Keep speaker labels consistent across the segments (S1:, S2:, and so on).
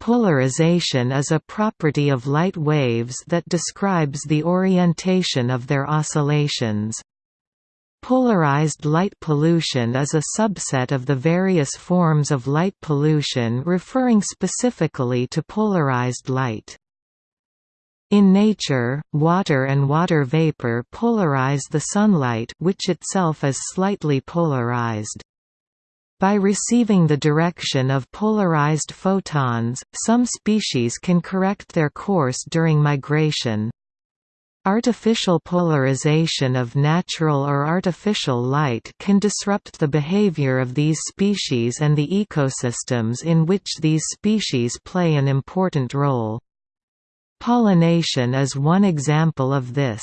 S1: Polarization is a property of light waves that describes the orientation of their oscillations. Polarized light pollution is a subset of the various forms of light pollution referring specifically to polarized light. In nature, water and water vapor polarize the sunlight which itself is slightly polarized. By receiving the direction of polarized photons, some species can correct their course during migration. Artificial polarization of natural or artificial light can disrupt the behavior of these species and the ecosystems in which these species play an important role. Pollination is one example of this.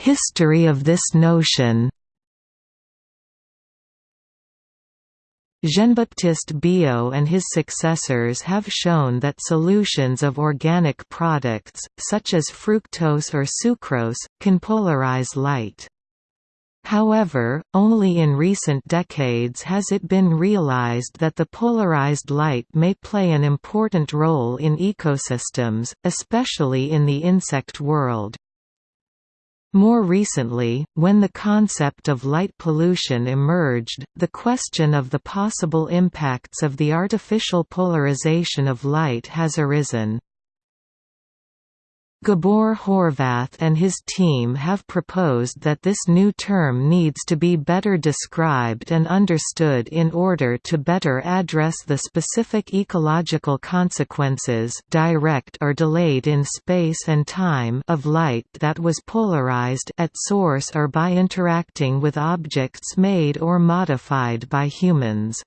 S1: History of this notion Jean-Baptiste Biot and his successors have shown that solutions of organic products, such as fructose or sucrose, can polarize light. However, only in recent decades has it been realized that the polarized light may play an important role in ecosystems, especially in the insect world. More recently, when the concept of light pollution emerged, the question of the possible impacts of the artificial polarization of light has arisen. Gabor Horvath and his team have proposed that this new term needs to be better described and understood in order to better address the specific ecological consequences direct or delayed in space and time of light that was polarized at source or by interacting with objects made or modified by humans.